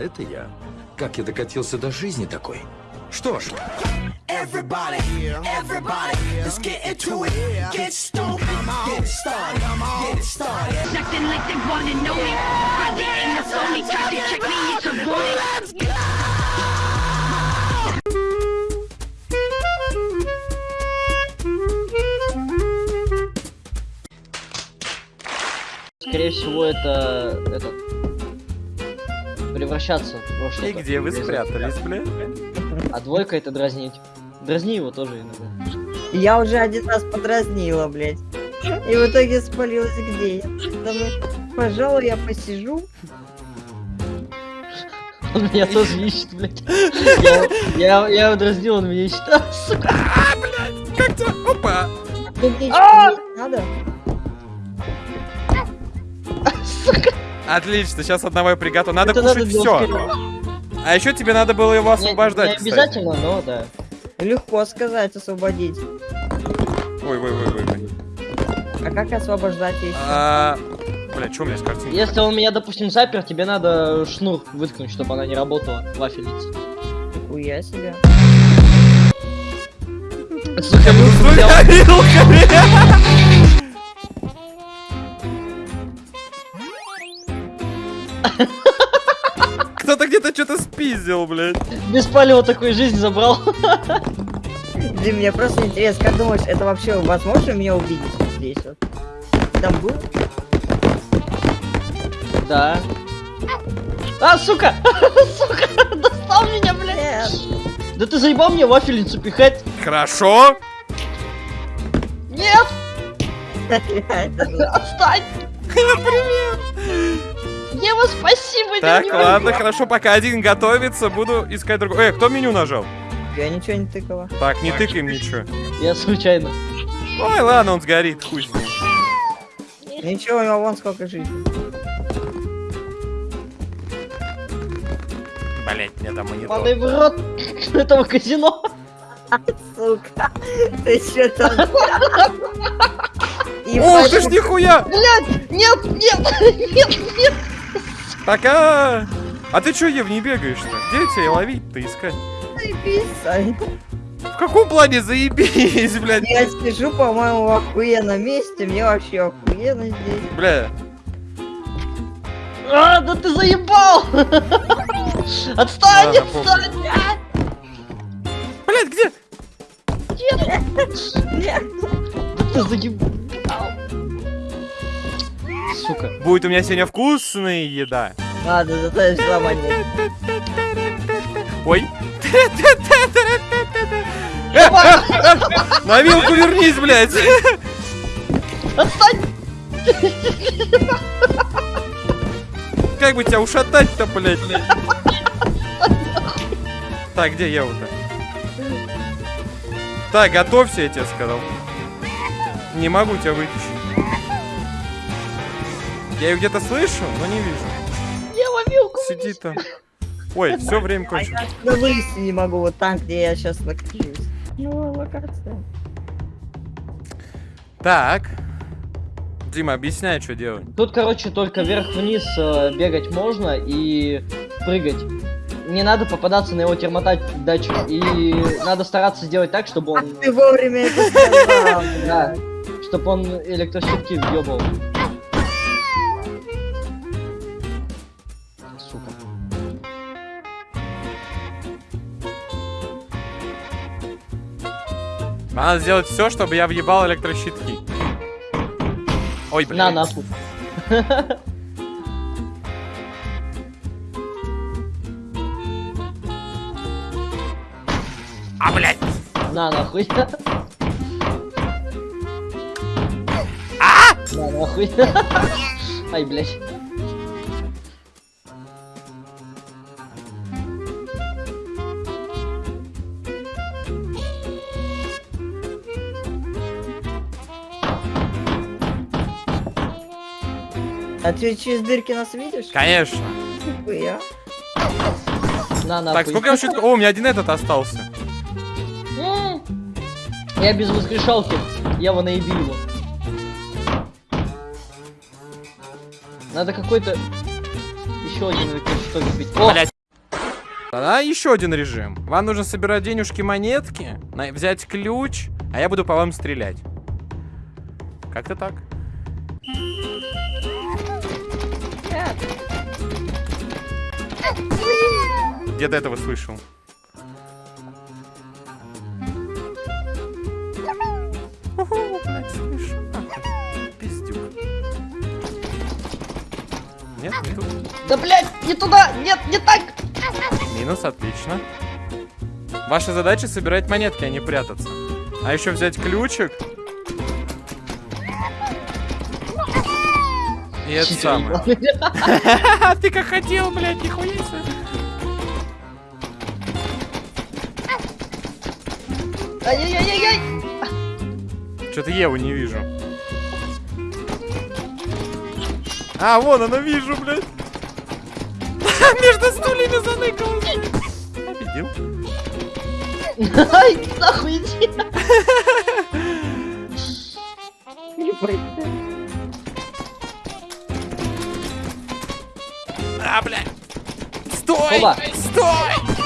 Да, это я. Как я докатился до жизни такой? Что ж, Everybody, everybody, let's get into it. Get stoked, get it started, get it started. acting like they wanna know me. Probably ain't no phony, try to check me, it's a bully. Скорее всего, это... этот превращаться во что-то. И где вы спрятались, бля? А двойка это дразнить. Дразни его тоже иногда. Я уже один раз подразнила, блядь. И в итоге спалилась где я. Думаю, пожалуй, я посижу. Он меня тоже ищет, блядь. Я, я, я его дразнил, он меня ищет. А, сука. Как тебя? Опа! Ну, мне Не надо? Отлично, сейчас одного я приготовил. Надо Это кушать делать все. А еще тебе надо было его Не- освобождать, Не кстати. обязательно, но да. Легко сказать, освободить. Ой, ой, ой, ой, ой. А как освобождать еще? А, Бля, что у меня с картинкой? Если он меня, допустим, запер, тебе надо шнур выткнуть, чтобы она не работала, вафельница. Нихуя себе. Сука, Ну, Кто-то где-то что-то спиздил, блядь. Без палева такой жизнь забрал. Дим, мне просто интересно, как думаешь, это вообще возможно меня увидеть здесь вот? Там был? Да. А, сука! Сука! Достал меня, блядь! Да ты заебал мне вафельницу пихать? Хорошо. Нет! Это было. Ева, спасибо, Так, не ладно, хорошо, пока один готовится, буду искать другой. Эй, кто меню нажал? Я ничего не тыкала. Так, не тыкаем ничего. Я случайно. Ой, ладно, он сгорит, хуй с ним. Ничего, у него вон сколько жизней. Блять, мне там Падай монитор. в рот этого казино. Сука, ты что там? Ух ты ж нихуя! Блядь! Нет, нет, нет, нет! Пока! А ты чё, Ев, не бегаешь-то? Где тебя ловить-то искать? Ебись, В каком плане заебись, блядь? Я сижу, по-моему, в охуенном месте, мне вообще охуенно здесь. Бля, А, да ты заебал! Отстань, отстань! блядь, где? Нет. Да ты заебал! Сука. Будет у меня сегодня вкусная еда. Ладно, зато я взяла. Ой. Э, На вилку вернись, блядь. Отстань! Как бы тебя ушатать-то, блядь? Так, где Ева-то? Так, готовься, я тебе сказал. Не могу тебя вытащить. Я ее где-то слышу, но не вижу. Я ловилку! Сидит там. Ой, все время А кончилось. я отсюда вылезти не могу, вот там, где я сейчас нахожусь. Ну, локация. Так. Дима, объясняй, что делать. Тут, короче, только вверх-вниз э, бегать можно и прыгать. Не надо попадаться на его термотать датчик. И надо стараться сделать так, чтобы Ах он... ты вовремя это сказал. Да. Чтобы он электрощитки въебал. Надо сделать все, чтобы я въебал электрощитки. Ой, блин. На нахуй. А, блядь. На нахуй. На нахуй. Ай, блядь. А ты через дырки нас видишь? Конечно. Нихуя. На нахуй. Так, сколько я вообще... О, у меня один этот остался. Я без воскрешалки. Я его наебил его. Надо какой-то еще один или что купить. О, Блядь. Тогда еще один режим. Вам нужно собирать денежки, монетки, на- взять ключ, а я буду по вам стрелять. Как-то так. Этого слышал. Уху, блядь, слышу. Нахуй. Пиздюк. Нет, не тут. да блядь, не туда, нет, не так. Минус, отлично. Ваша задача собирать монетки, а не прятаться. А еще взять ключик. И это самое. Ты как хотел, блядь, нихуя себе. Ай-яй-яй-яй. Что-то Еву не вижу. А, вон она, вижу, блядь. Между стульями заныкалась, блядь. Победил. Ай, нахуй иди. Стой! Стой!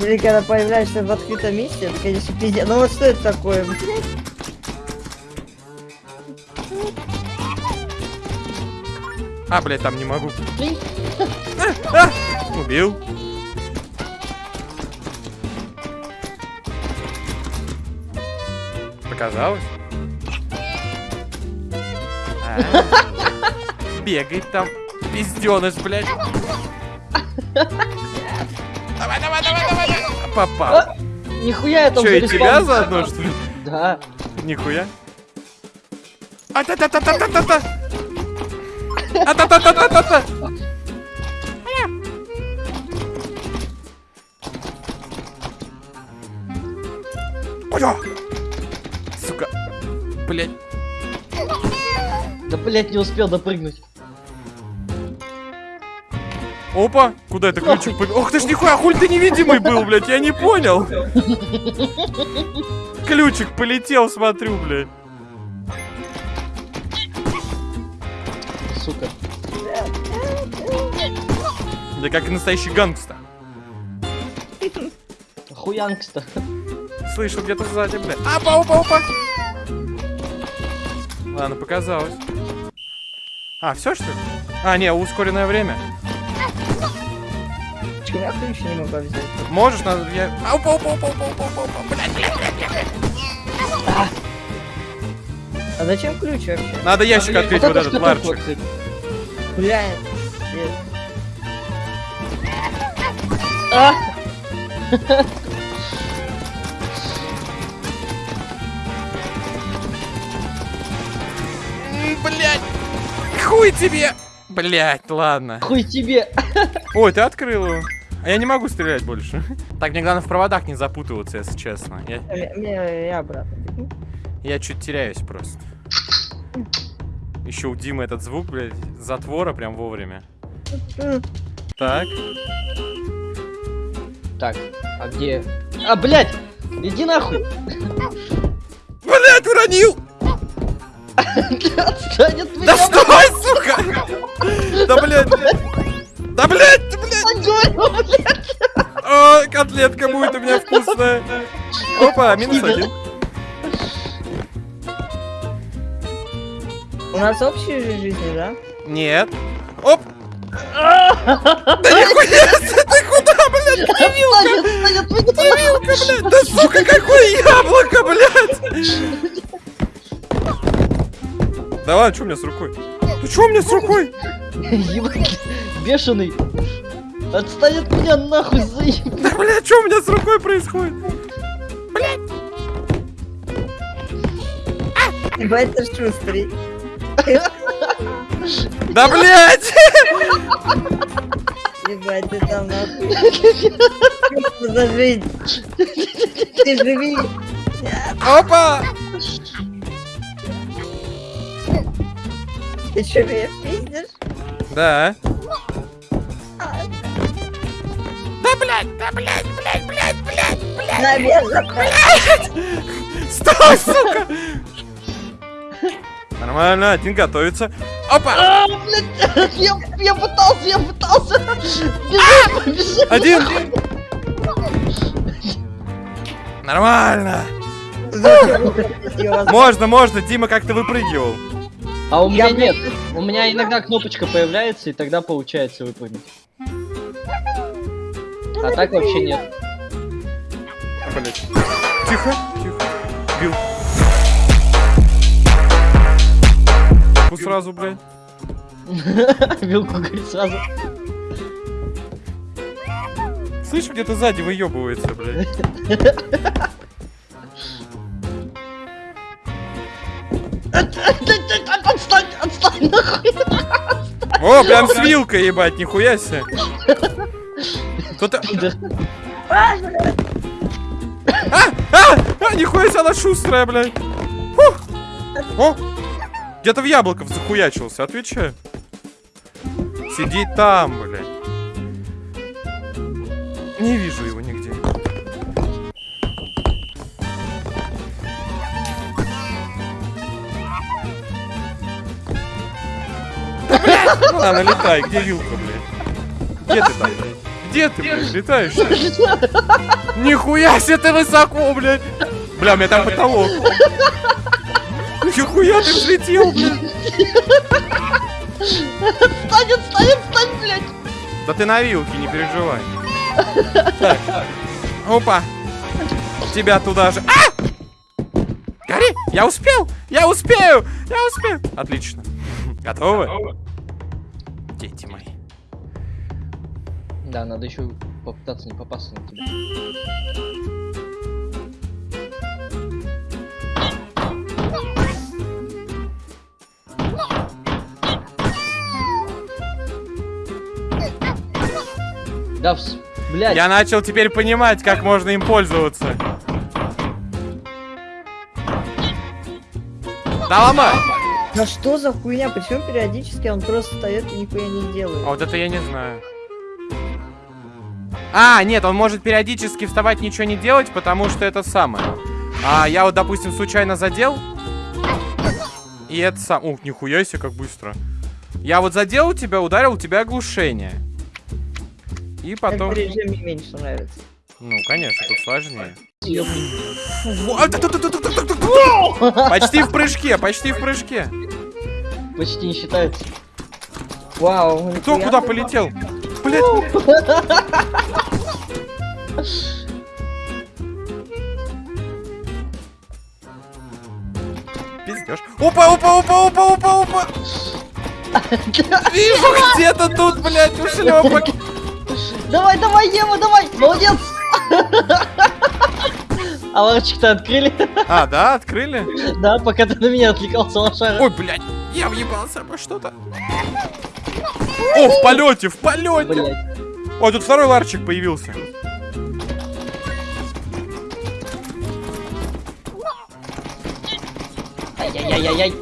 Блин, когда появляешься в открытом месте, это, конечно, пиздец. Ну вот что это такое? блядь? А, блядь, там не могу. Блин. А! Убил. Показалось? А. Бегает там. Пизденыш, блядь. Давай, давай, давай, давай. давай. Попал. Нихуя я там Че, и тебя заодно, что ли? Да. Нихуя. А-та-та-та-та-та-та! А-та-та-та-та-та-та! Ой-о! Сука. Блять. Да, блядь, не успел допрыгнуть. Опа! Куда это ключик побежал? Ох ты ж нихуя, хуль ты невидимый был, блядь, я не понял. Ключик полетел, смотрю, блядь. Сука. Да как и настоящий гангстер. Хуянкста. Слышу где-то сзади, блядь. Опа, опа, опа. Ладно, показалось. А, все что ли? А, не, ускоренное время. Чего я ключ не могу взять? Можешь, надо, я... А, Опа, опа, опа, опа, опа, опа, опа, блядь, блядь, блядь, блядь. А зачем ключ вообще? Надо ящик открыть, вот этот ларчик. Бля, А! М, Блядь. Хуй тебе. Блядь, ладно. Хуй тебе. Ой, ты открыл его. А я не могу стрелять больше. Так, мне главное в проводах не запутываться, если честно. Я, я, я, обратно. бегу. я чуть теряюсь просто. Еще у Димы этот звук, блядь, затвора прям вовремя. Так. Так, а где? А, блядь! Иди нахуй! Блядь, уронил! Отстань от меня! Да стой, сука! Да, блядь! Да, блядь, О, котлетка будет у меня вкусная. Опа, минус один. У нас общие же жизни, да? Нет. Оп! Да нихуя ты куда, блядь, меня! привилка, блядь? Да сука, какое яблоко, блядь! Да ладно, что у меня с рукой? Ты что у меня с рукой? Ебать, бешеный! Отстань от меня нахуй, заеб... Да, блядь, что у меня с рукой происходит? Ебать, ты шустрый. Да, блядь! Ебать, ты там нахуй. Что за жизнь? Ты живи. Опа! Ты что, меня пиздишь? Да. Блядь, да, блядь, блядь, блядь, блядь, блядь. Наверное. Стой, сука! Нормально, один готовится. Опа! А, блядь, я, я пытался, я пытался. Бежи, бежи. Один! Нормально! Можно, можно, Дима как-то выпрыгивал. А у меня Я, нет. блядь, У меня иногда кнопочка появляется, и тогда получается выпрыгнуть. А так вообще нет. Блять. Тихо, тихо. Бил. Ну сразу, блядь. Вилку говорит сразу. Слышь, где-то сзади выебывается, блядь. Отстань, отстань, нахуй. О, прям с вилкой, ебать, нихуя себе. Кто-то... А, а, а, нихуя себе, она шустрая, блядь. Фух. О, где-то в яблоков захуячился, отвечаю. Сидит там, блядь. Не вижу его нигде. Да, блядь! Ну ладно, летай, где вилка, блядь? Где ты там, блядь? Где ты, блядь, летаешь? Нихуя себе ты высоко, блядь! Бля, у меня там потолок. Нихуя ты взлетел, блядь! Отстань, отстань, отстань, блядь. Да ты на вилке, не переживай. Так. Опа. Тебя туда же. А! Гори! Я успел! Я успею! Я успею! Отлично. Готовы? Дети Да, надо еще попытаться не попасться на тебя. Да, вс... блядь. Я начал теперь понимать, как можно им пользоваться. Да ломай! Да что за хуйня? Почему периодически он просто встает и нихуя не А делает? вот это я не знаю. А, нет, он может периодически вставать, ничего не делать, потому что это самое. А я вот, допустим, случайно задел. И это сам... Ух, нихуя себе, как быстро. Я вот задел у тебя, ударил, у тебя оглушение. И потом... Этот режим мне меньше нравится. Ну, конечно, тут сложнее. А, почти в прыжке, почти в прыжке. Почти не считается. Вау. Кто куда полетел? Блять. Пиздешь. Опа, опа, опа, опа, опа, опа. Вижу где-то тут, блядь, ушлепок. Давай, давай, Ева, давай! Молодец! А ларчик-то открыли? А, да, открыли? Да, пока ты на меня отвлекался, лошара. Ой, блядь, я въебался обо что-то. О, в полете, в полете. Ой, тут второй ларчик появился. Ай-яй-яй-яй-яй.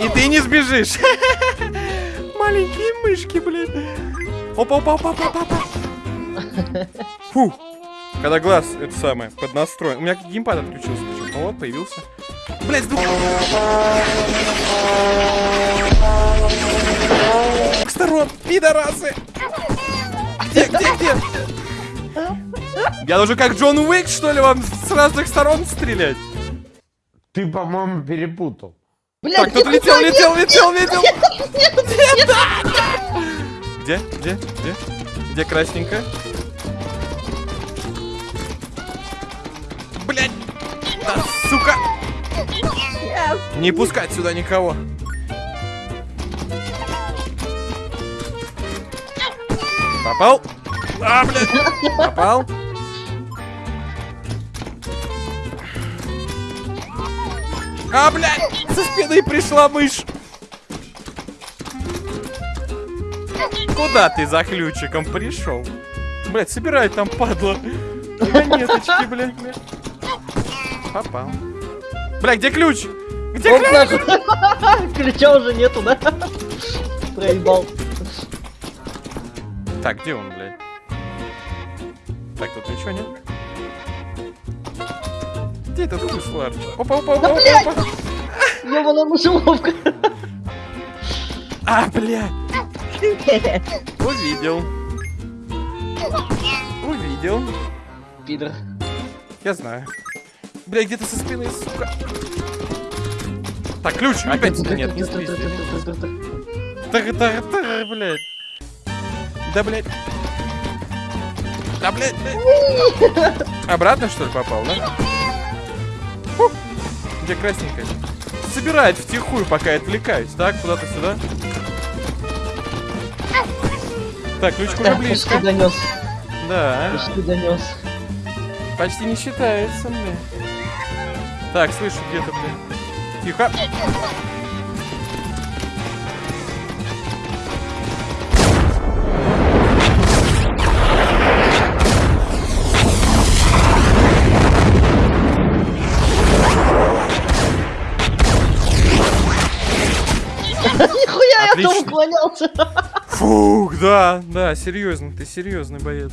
И ты не сбежишь. Маленькие мышки, блядь. Опа, опа, опа, опа, опа, опа. Фу. Когда глаз, это самое, под настроен. У меня геймпад отключился почему-то. Вот, появился. Блядь, сдух. С сторон, пидорасы. Где, где, где? Я должен как Джон Уик, что ли, вам с разных сторон стрелять? Ты, по-моему, перепутал. Блять, Так, кто-то летел, летел, летел, летел. Где? Где? Где? Где красненькая? Блять! Да, сука! Не пускать сюда никого. Попал? А, блядь! Попал? А, блядь! Со спины пришла мышь! Куда ты за ключиком пришел? Блять, собирай там, падла. Монеточки, блядь, блядь. Попал. Бля, где ключ? Где Оп, ключ? Ключа уже нету, да? Проебал. Так, где он, блядь? Так, тут ничего нет. Где этот хуй Опа, опа, опа, опа, опа. Ёбаная мышеловка. А, блядь. Увидел. Увидел. Пидор. Я знаю. Бля, где-то со спины, сука. Так, ключ. Опять нет, не спиздил. Тар-тар-тар, блядь. Да, блядь. Да, блядь, блядь. Обратно, что ли, попал, да? Где красненькая? Собирает втихую, пока я отвлекаюсь. Так, куда-то сюда. Так, ключик уже близко. почти донес. Да, Почти донес. почти не считается, бля. Так, слышу где-то, бля. Тихо. Уклонялся. Фух, да, да, серьезно, ты серьезный боец.